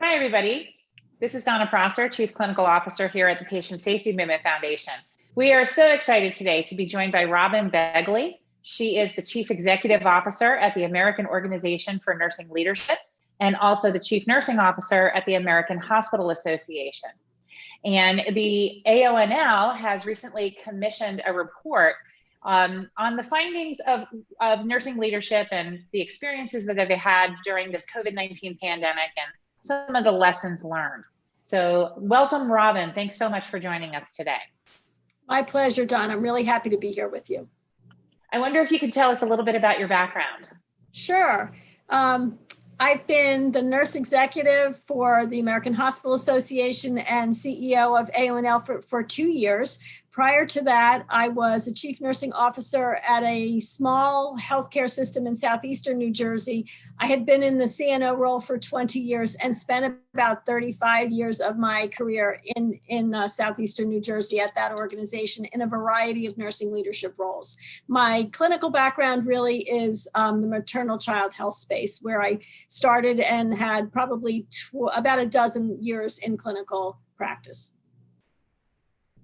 Hi, everybody. This is Donna Prosser, Chief Clinical Officer here at the Patient Safety Movement Foundation. We are so excited today to be joined by Robyn Begley. She is the Chief Executive Officer at the American Organization for Nursing Leadership and also the Chief Nursing Officer at the American Hospital Association. And the AONL has recently commissioned a report um, on the findings of, of nursing leadership and the experiences that they've had during this COVID-19 pandemic and some of the lessons learned. So welcome, Robyn. Thanks so much for joining us today. My pleasure, Don. I'm really happy to be here with you. I wonder if you could tell us a little bit about your background. Sure. Um, I've been the nurse executive for the American Hospital Association and CEO of AONL for, for two years. Prior to that, I was a chief nursing officer at a small healthcare system in southeastern New Jersey. I had been in the CNO role for 20 years and spent about 35 years of my career in, in uh, southeastern New Jersey at that organization in a variety of nursing leadership roles. My clinical background really is um, the maternal child health space, where I started and had probably about a dozen years in clinical practice.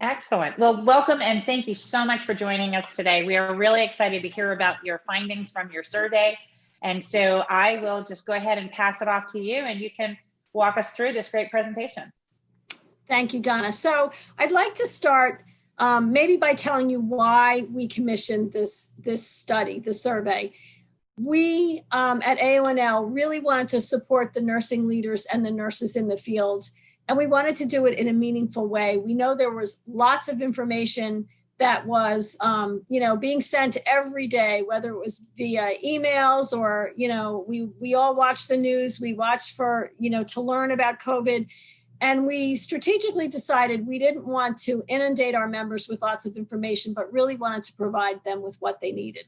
Excellent. Well, welcome and thank you so much for joining us today. We are really excited to hear about your findings from your survey. And so I will just go ahead and pass it off to you and you can walk us through this great presentation. Thank you, Donna. So I'd like to start um, maybe by telling you why we commissioned this, this study, the survey. We um, at AONL really wanted to support the nursing leaders and the nurses in the field and we wanted to do it in a meaningful way. We know there was lots of information that was, um, you know, being sent every day, whether it was via emails or, you know, we, we all watch the news, we watch for, you know, to learn about COVID. And we strategically decided we didn't want to inundate our members with lots of information, but really wanted to provide them with what they needed.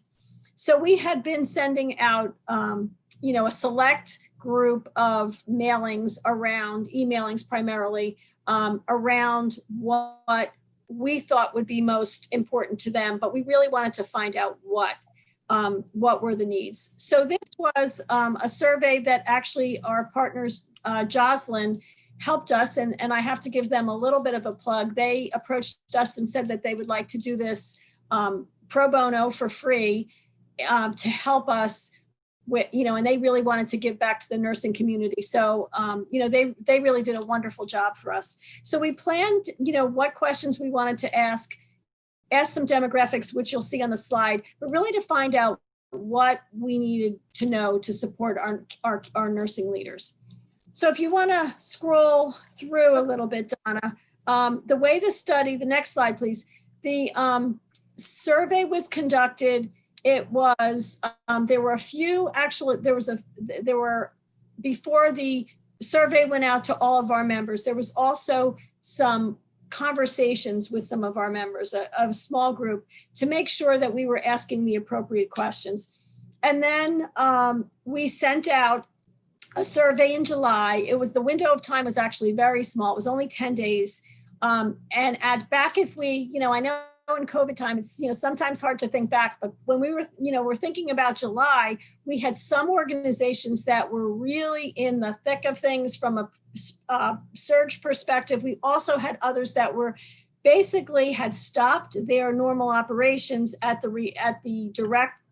So we had been sending out, um, you know, a select group of mailings around, emailings primarily, um, around what we thought would be most important to them, but we really wanted to find out what um, what were the needs. So this was um, a survey that actually our partners, uh, Joslin, helped us, and, and I have to give them a little bit of a plug. They approached us and said that they would like to do this um, pro bono for free um, to help us you know, and they really wanted to give back to the nursing community. So, um, you know, they, they really did a wonderful job for us. So we planned, you know, what questions we wanted to ask, ask some demographics, which you'll see on the slide, but really to find out what we needed to know to support our, our, our nursing leaders. So if you want to scroll through a little bit, Donna, um, the way the study, the next slide, please, the um, survey was conducted it was, um, there were a few, actually, there was a, there were, before the survey went out to all of our members, there was also some conversations with some of our members, a, a small group, to make sure that we were asking the appropriate questions. And then um, we sent out a survey in July. It was the window of time was actually very small. It was only 10 days. Um, and at back if we, you know, I know in COVID time, it's you know sometimes hard to think back, but when we were you know we're thinking about July, we had some organizations that were really in the thick of things from a uh, surge perspective. We also had others that were basically had stopped their normal operations at the re, at the direct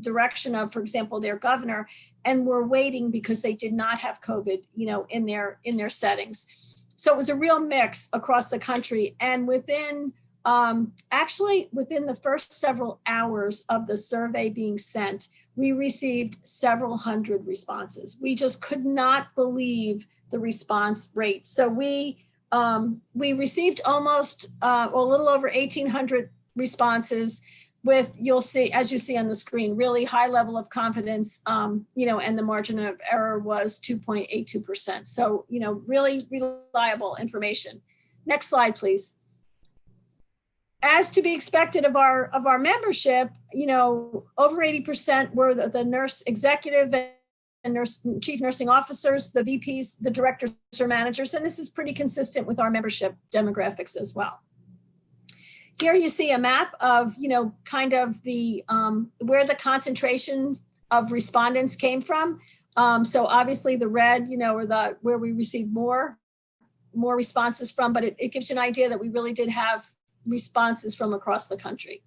direction of, for example, their governor, and were waiting because they did not have COVID, you know, in their in their settings. So it was a real mix across the country, and within um, actually, within the first several hours of the survey being sent, we received several hundred responses. We just could not believe the response rate. So we um, we received almost uh, a little over 1,800 responses with, you'll see, as you see on the screen, really high level of confidence, um, you know, and the margin of error was 2.82%. So, you know, really reliable information. Next slide, please as to be expected of our of our membership, you know, over 80% were the, the nurse executive and nurse chief nursing officers, the VPs, the directors or managers, and this is pretty consistent with our membership demographics as well. Here you see a map of, you know, kind of the um, where the concentrations of respondents came from. Um, so obviously the red, you know, or the where we received more more responses from, but it, it gives you an idea that we really did have responses from across the country.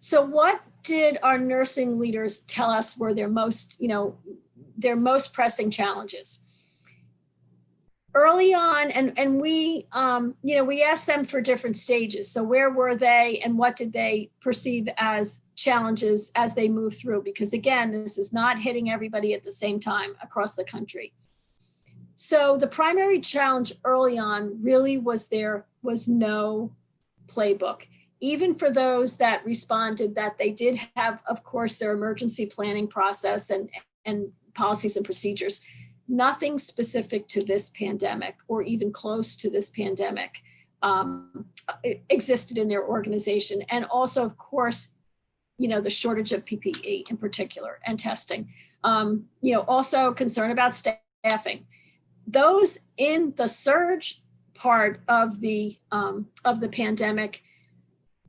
So what did our nursing leaders tell us were their most, you know, their most pressing challenges? Early on, and, and we, um, you know, we asked them for different stages. So where were they and what did they perceive as challenges as they move through? Because again, this is not hitting everybody at the same time across the country. So the primary challenge early on really was there was no playbook even for those that responded that they did have, of course, their emergency planning process and, and policies and procedures, nothing specific to this pandemic or even close to this pandemic um, existed in their organization. And also, of course, you know, the shortage of PPE in particular and testing. Um, you know, also concern about staffing. Those in the surge part of the um, of the pandemic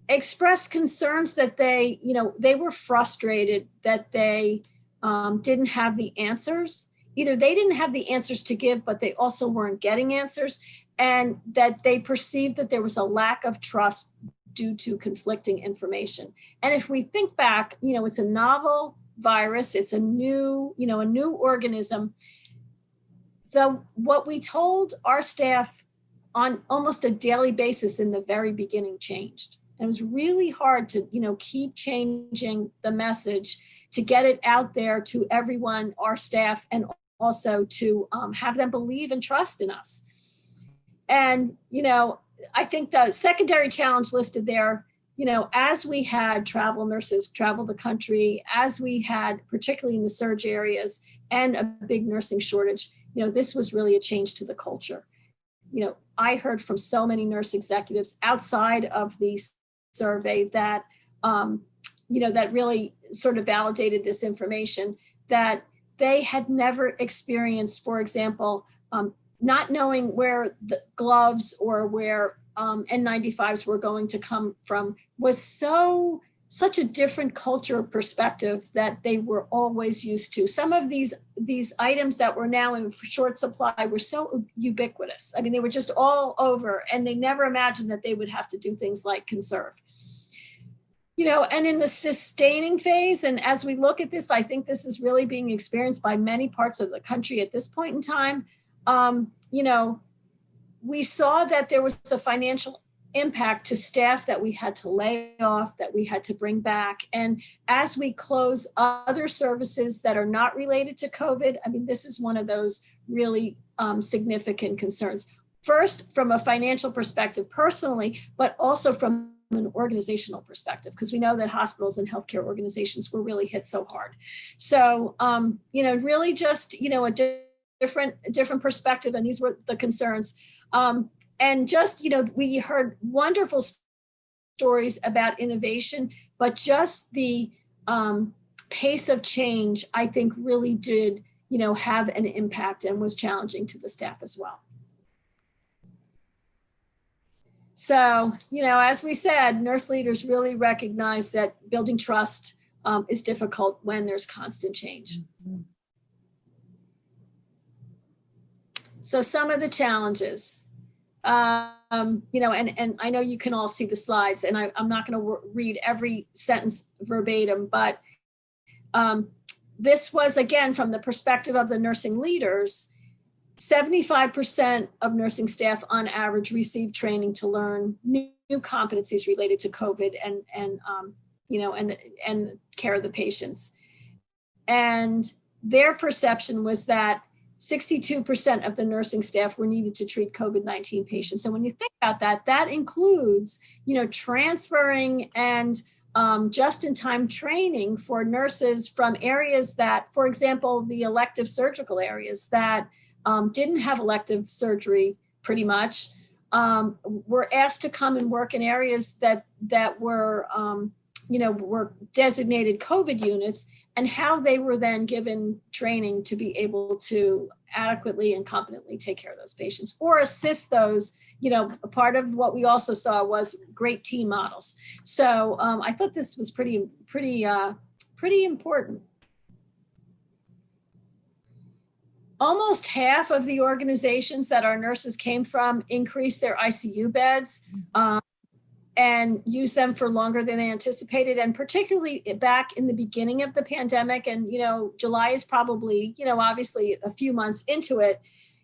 expressed concerns that they, you know, they were frustrated that they um, didn't have the answers. Either they didn't have the answers to give, but they also weren't getting answers, and that they perceived that there was a lack of trust due to conflicting information. And if we think back, you know, it's a novel virus, it's a new, you know, a new organism. The what we told our staff on almost a daily basis in the very beginning changed. And it was really hard to, you know, keep changing the message to get it out there to everyone, our staff, and also to um, have them believe and trust in us. And, you know, I think the secondary challenge listed there, you know, as we had travel nurses travel the country, as we had, particularly in the surge areas, and a big nursing shortage, you know, this was really a change to the culture. You know, I heard from so many nurse executives outside of the survey that, um, you know, that really sort of validated this information that they had never experienced, for example, um, not knowing where the gloves or where um, N95s were going to come from was so such a different culture perspective that they were always used to. Some of these these items that were now in short supply were so ubiquitous. I mean, they were just all over and they never imagined that they would have to do things like conserve. You know, and in the sustaining phase, and as we look at this, I think this is really being experienced by many parts of the country at this point in time. Um, you know, we saw that there was a financial impact to staff that we had to lay off, that we had to bring back. And as we close other services that are not related to COVID, I mean, this is one of those really um, significant concerns. First, from a financial perspective personally, but also from an organizational perspective, because we know that hospitals and healthcare organizations were really hit so hard. So, um, you know, really just, you know, a different, different perspective. And these were the concerns. Um, and just, you know, we heard wonderful stories about innovation, but just the um, pace of change, I think really did, you know, have an impact and was challenging to the staff as well. So, you know, as we said, nurse leaders really recognize that building trust um, is difficult when there's constant change. Mm -hmm. So some of the challenges, um, you know, and, and I know you can all see the slides and I, am not going to read every sentence verbatim, but um, this was again from the perspective of the nursing leaders, 75% of nursing staff on average received training to learn new, new competencies related to COVID and, and um, you know, and, and care of the patients. And their perception was that 62% of the nursing staff were needed to treat COVID-19 patients. And when you think about that, that includes, you know, transferring and um, just-in-time training for nurses from areas that, for example, the elective surgical areas that um, didn't have elective surgery pretty much, um, were asked to come and work in areas that that were, um, you know, were designated COVID units and how they were then given training to be able to adequately and competently take care of those patients or assist those you know part of what we also saw was great team models. So um, i thought this was pretty pretty uh, pretty important. Almost half of the organizations that our nurses came from increased their icu beds. Mm-hmm. Um, and use them for longer than they anticipated. And particularly back in the beginning of the pandemic, and you know, July is probably, you know, obviously a few months into it,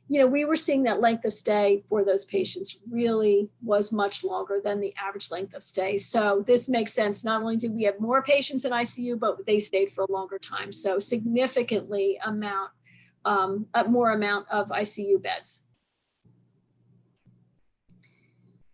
you know, we were seeing that length of stay for those patients really was much longer than the average length of stay. So this makes sense. Not only did we have more patients in ICU, but they stayed for a longer time. So significantly amount, um, a more amount of ICU beds.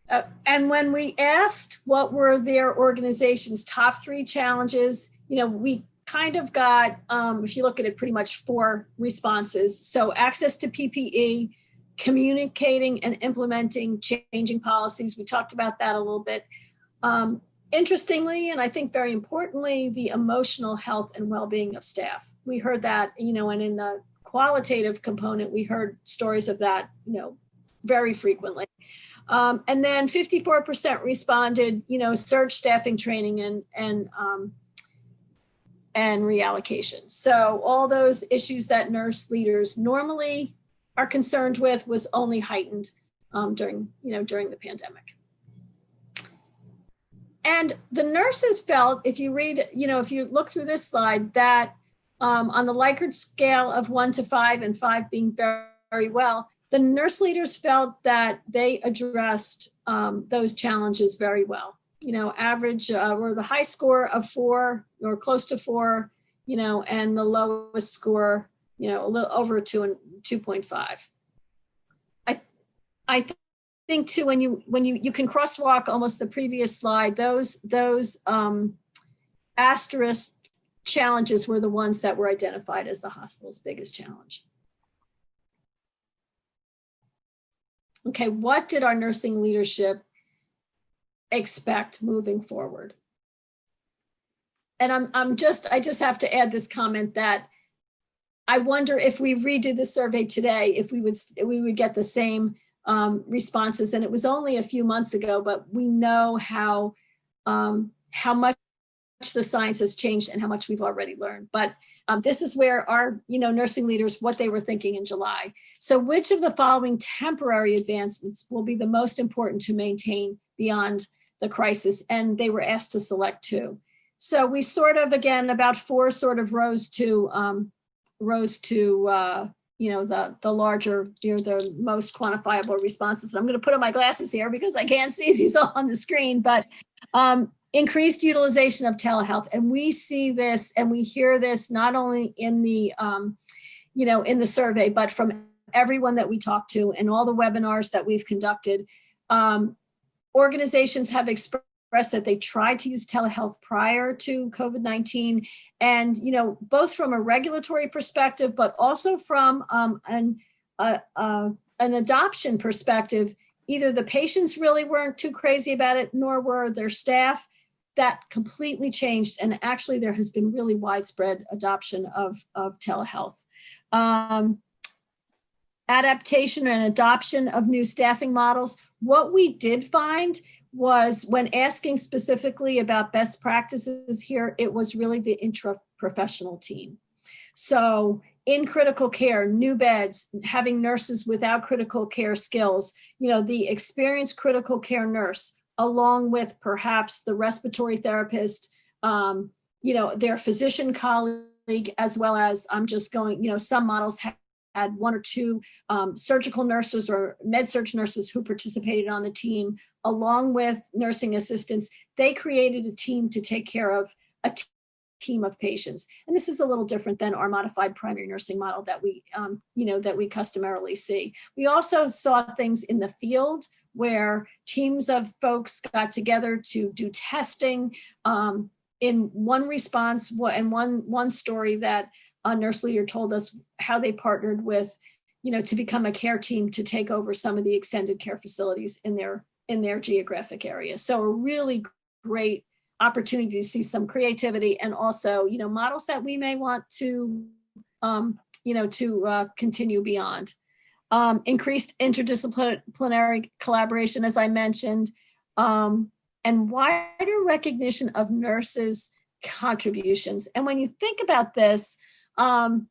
Uh, and when we asked what were their organization's top three challenges, you know, we kind of got, um, if you look at it, pretty much four responses. So access to PPE, communicating and implementing changing policies. We talked about that a little bit. Um, interestingly, and I think very importantly, the emotional health and well-being of staff. We heard that, you know, and in the qualitative component, we heard stories of that, you know, very frequently. Um, and then 54% responded, you know, surge staffing training and, and um, and reallocation. So all those issues that nurse leaders normally are concerned with was only heightened um, during, you know, during the pandemic. And the nurses felt, if you read, you know, if you look through this slide, that um, on the Likert scale of one to five and five being very, very well, the nurse leaders felt that they addressed um, those challenges very well you know, average uh, or the high score of four or close to four, you know, and the lowest score, you know, a little over two and 2.5. I, I th think too, when you, when you, you can crosswalk almost the previous slide, those, those um, asterisk challenges were the ones that were identified as the hospital's biggest challenge. Okay, what did our nursing leadership expect moving forward. And I'm, I'm just, I just have to add this comment that I wonder if we redo the survey today, if we would, we would get the same um, responses. And it was only a few months ago, but we know how, um, how much the science has changed and how much we've already learned. But um, this is where our, you know, nursing leaders, what they were thinking in July. So which of the following temporary advancements will be the most important to maintain beyond the crisis? And they were asked to select two. So we sort of, again, about four sort of rose to, um, rose to, uh, you know, the, the larger, you know, the most quantifiable responses. And I'm going to put on my glasses here because I can't see these all on the screen, but um, increased utilization of telehealth. And we see this and we hear this not only in the, um, you know, in the survey, but from everyone that we talk to and all the webinars that we've conducted. Um, organizations have expressed that they tried to use telehealth prior to COVID-19 and, you know, both from a regulatory perspective, but also from um, an, uh, uh, an adoption perspective, either the patients really weren't too crazy about it, nor were their staff that completely changed. And actually there has been really widespread adoption of, of telehealth. Um, adaptation and adoption of new staffing models. What we did find was when asking specifically about best practices here, it was really the intra-professional team. So in critical care, new beds, having nurses without critical care skills, you know, the experienced critical care nurse along with perhaps the respiratory therapist, um, you know, their physician colleague, as well as I'm just going, you know, some models have had one or two um, surgical nurses or med surg nurses who participated on the team, along with nursing assistants. They created a team to take care of a team of patients. And this is a little different than our modified primary nursing model that we, um, you know, that we customarily see. We also saw things in the field where teams of folks got together to do testing. Um, in one response and one, one story that a nurse leader told us how they partnered with, you know, to become a care team to take over some of the extended care facilities in their in their geographic area. So a really great opportunity to see some creativity and also, you know, models that we may want to, um, you know, to uh, continue beyond um, increased interdisciplinary collaboration, as I mentioned, um, and wider recognition of nurses' contributions. And when you think about this, um,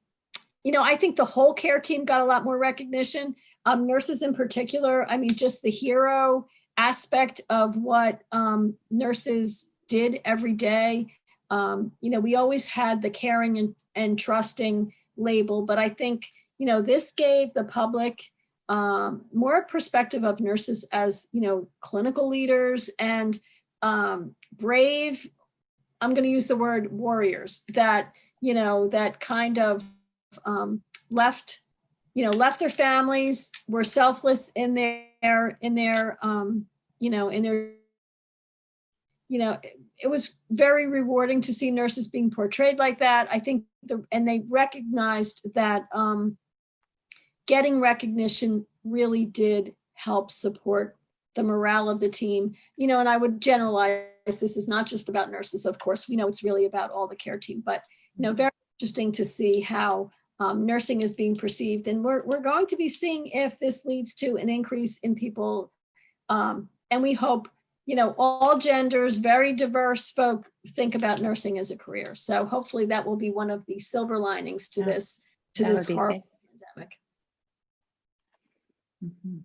you know, I think the whole care team got a lot more recognition. Um, nurses in particular, I mean, just the hero aspect of what um, nurses did every day. Um, you know, we always had the caring and, and trusting label, but I think, you know, this gave the public um, more perspective of nurses as, you know, clinical leaders and um, brave, I'm going to use the word warriors that, you know, that kind of um, left, you know, left their families, were selfless in their, in their, um, you know, in their, you know, it, was very rewarding to see nurses being portrayed like that. I think the, and they recognized that um, getting recognition really did help support the morale of the team. You know, and I would generalize this is not just about nurses, of course, we know it's really about all the care team, but you know, very interesting to see how um, nursing is being perceived. And we're, we're going to be seeing if this leads to an increase in people. Um, and we hope, you know, all genders, very diverse folk think about nursing as a career. So hopefully that will be one of the silver linings to Yeah, this, to that this would be horrible great. pandemic. Mhm.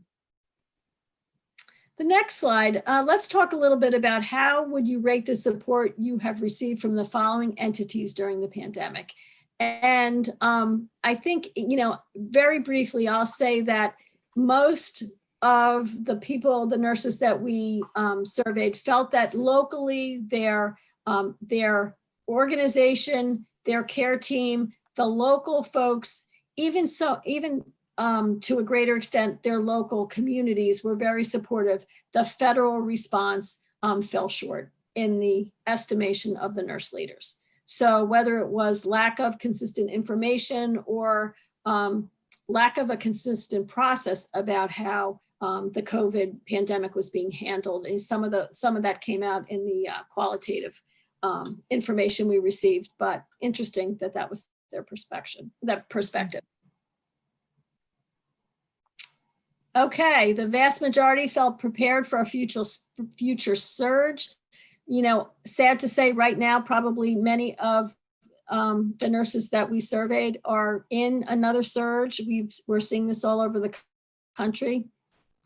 The next slide, uh, let's talk a little bit about how would you rate the support you have received from the following entities during the pandemic? And um, I think, you know, very briefly, I'll say that most of the people, the nurses that we um, surveyed felt that locally their, um, their organization, their care team, the local folks, even so, even um, to a greater extent, their local communities were very supportive. The federal response um, fell short in the estimation of the nurse leaders. So whether it was lack of consistent information or um, lack of a consistent process about how um, the COVID pandemic was being handled, and some of the some of that came out in the uh, qualitative um, information we received. But interesting that that was their perspective. That perspective. Okay, the vast majority felt prepared for a future future surge. You know, sad to say right now, probably many of um, the nurses that we surveyed are in another surge. We've, we're seeing this all over the country.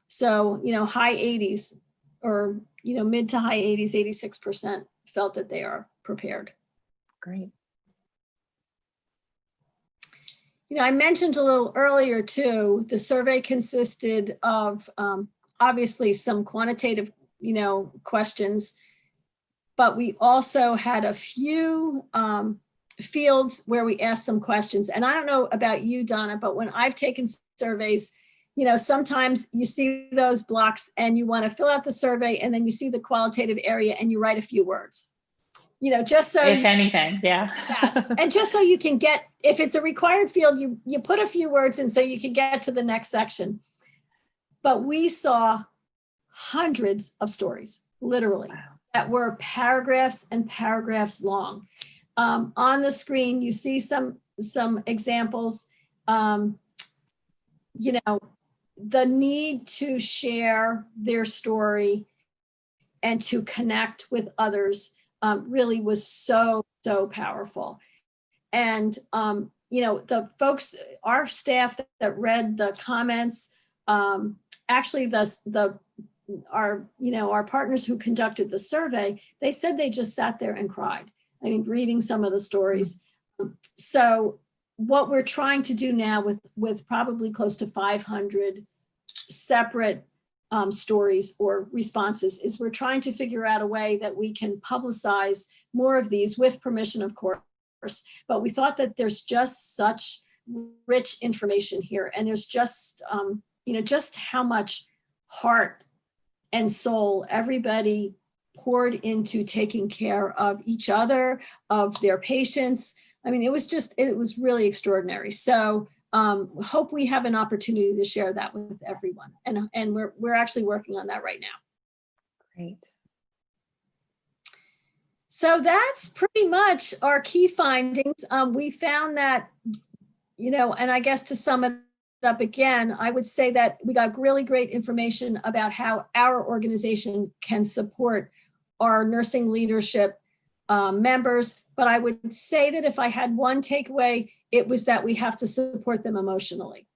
So, you know, high 80s or, you know, mid to high 80s, 86% felt that they are prepared. Great. You know, I mentioned a little earlier too, the survey consisted of um, obviously some quantitative, you know, questions, but we also had a few um, fields where we asked some questions. And I don't know about you, Donna, but when I've taken surveys, you know, sometimes you see those blocks and you want to fill out the survey and then you see the qualitative area and you write a few words. You know, just so If anything, yeah. yes and just so you can get if it's a required field you you put a few words in so you can get to the next section but we saw hundreds of stories literally Wow. that were paragraphs and paragraphs long um, on the screen you see some some examples um, you know the need to share their story and to connect with others um, really was so, so powerful. And, um, you know, the folks, our staff that read the comments, um, actually the, the, our, you know, our partners who conducted the survey, they said they just sat there and cried. I mean, reading some of the stories. So what we're trying to do now with, with probably close to 500 separate um, stories or responses is we're trying to figure out a way that we can publicize more of these with permission, of course. But we thought that there's just such rich information here and there's just, um, you know, just how much heart and soul everybody poured into taking care of each other, of their patients. I mean, it was just, it was really extraordinary. So um, hope we have an opportunity to share that with everyone. And, and we're, we're actually working on that right now. Great. So that's pretty much our key findings. Um, we found that, you know, and I guess to sum it up again, I would say that we got really great information about how our organization can support our nursing leadership um, members. But I would say that if I had one takeaway, it was that we have to support them emotionally.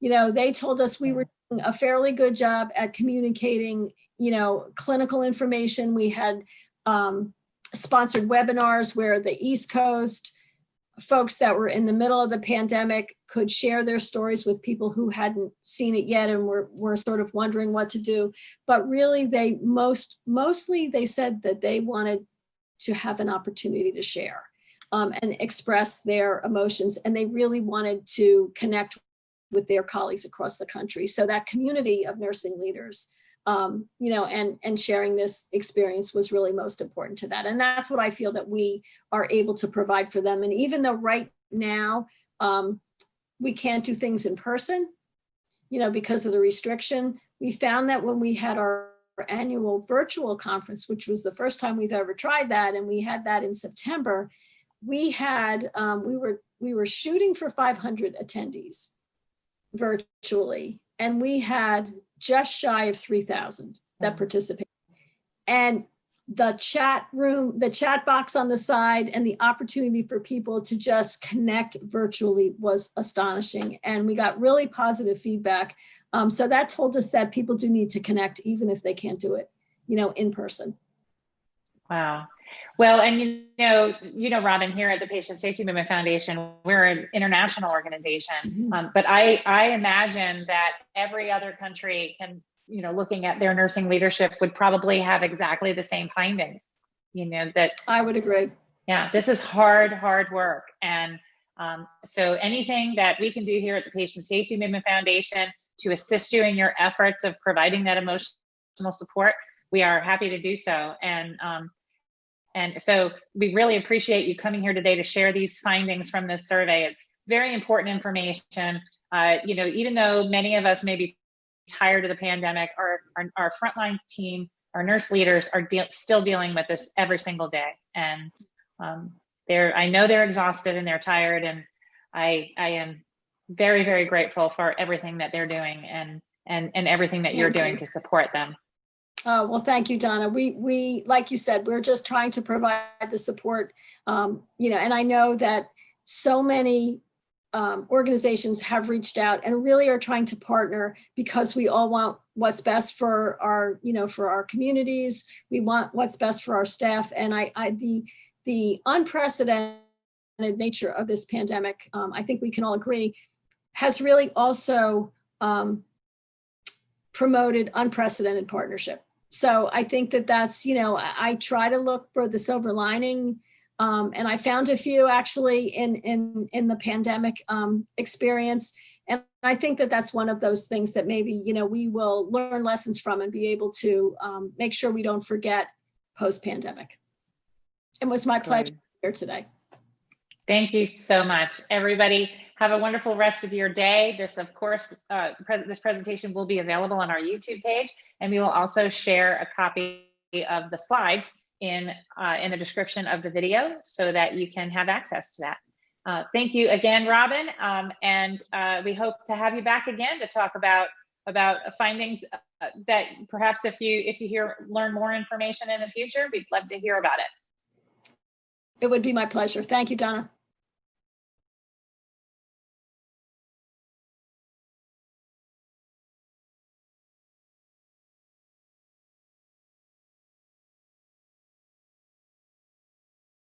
You know, they told us we were doing a fairly good job at communicating, you know, clinical information. We had um, sponsored webinars where the East Coast, folks that were in the middle of the pandemic could share their stories with people who hadn't seen it yet and were, were sort of wondering what to do. But really they most, mostly they said that they wanted to have an opportunity to share um, and express their emotions. And they really wanted to connect with their colleagues across the country. So that community of nursing leaders um, you know, and, and sharing this experience was really most important to that. And that's what I feel that we are able to provide for them. And even though right now um, we can't do things in person, you know, because of the restriction, we found that when we had our annual virtual conference, which was the first time we've ever tried that, and we had that in September, we had, um, we were, we were shooting for 500 attendees virtually, and we had just shy of 3,000 that participated. And the chat room, the chat box on the side and the opportunity for people to just connect virtually was astonishing. And we got really positive feedback. Um, so that told us that people do need to connect even if they can't do it, you know, in person. Wow. Well, and you know, you know, Robyn, here at the Patient Safety Movement Foundation, we're an international organization. Mhm. Um, but I, I imagine that every other country can, you know, looking at their nursing leadership would probably have exactly the same findings. You know, that I would agree. yeah, this is hard, hard work. And um, so anything that we can do here at the Patient Safety Movement Foundation to assist you in your efforts of providing that emotional support, we are happy to do so. And um, and so we really appreciate you coming here today to share these findings from this survey. It's very important information. Uh, you know, even though many of us may be tired of the pandemic, our, our, our frontline team, our nurse leaders are de still dealing with this every single day. And um, they're, I know they're exhausted and they're tired and I, I am very, very grateful for everything that they're doing and, and, and everything that you're doing to support them. Oh, well, thank you, Donna. We, we, like you said, we're just trying to provide the support, um, you know, and I know that so many um, organizations have reached out and really are trying to partner because we all want what's best for our, you know, for our communities. We want what's best for our staff. And I, I the, the unprecedented nature of this pandemic, um, I think we can all agree, has really also um, promoted unprecedented partnership. So I think that that's, you know, I, I try to look for the silver lining. Um, and I found a few actually in, in, in the pandemic um, experience. And I think that that's one of those things that maybe, you know, we will learn lessons from and be able to um, make sure we don't forget post-pandemic. It was my pleasure here today. Thank you so much, everybody. Have a wonderful rest of your day. This, of course, uh, pres this presentation will be available on our YouTube page, and we will also share a copy of the slides in uh, in the description of the video so that you can have access to that. Uh, thank you again, Robyn, um, and uh, we hope to have you back again to talk about about findings uh, that perhaps if you if you hear learn more information in the future, we'd love to hear about it. It would be my pleasure. Thank you, Donna.